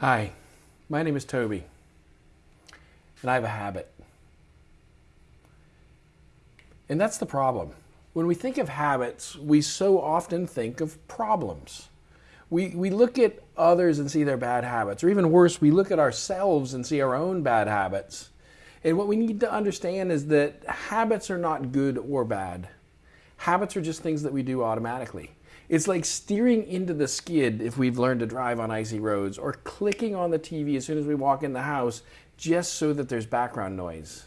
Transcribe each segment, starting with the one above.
Hi, my name is Toby, and I have a habit. And that's the problem. When we think of habits, we so often think of problems. We, we look at others and see their bad habits, or even worse, we look at ourselves and see our own bad habits. And what we need to understand is that habits are not good or bad. Habits are just things that we do automatically. It's like steering into the skid if we've learned to drive on icy roads, or clicking on the TV as soon as we walk in the house just so that there's background noise.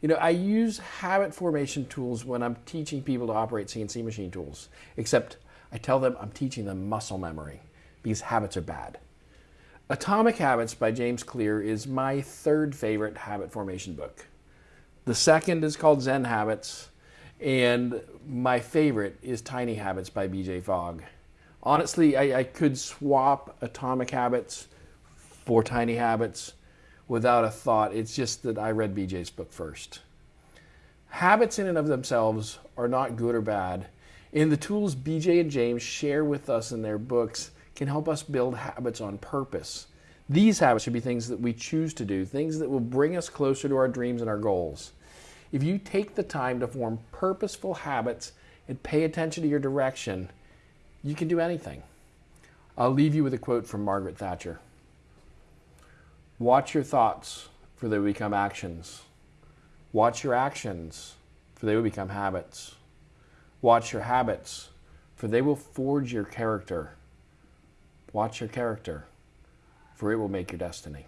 You know, I use habit formation tools when I'm teaching people to operate CNC machine tools, except I tell them I'm teaching them muscle memory because habits are bad. Atomic Habits by James Clear is my third favorite habit formation book. The second is called Zen Habits. And my favorite is Tiny Habits by BJ Fogg. Honestly, I, I could swap Atomic Habits for Tiny Habits without a thought. It's just that I read BJ's book first. Habits in and of themselves are not good or bad. And the tools BJ and James share with us in their books can help us build habits on purpose. These habits should be things that we choose to do, things that will bring us closer to our dreams and our goals. If you take the time to form purposeful habits and pay attention to your direction, you can do anything. I'll leave you with a quote from Margaret Thatcher Watch your thoughts, for they will become actions. Watch your actions, for they will become habits. Watch your habits, for they will forge your character. Watch your character, for it will make your destiny.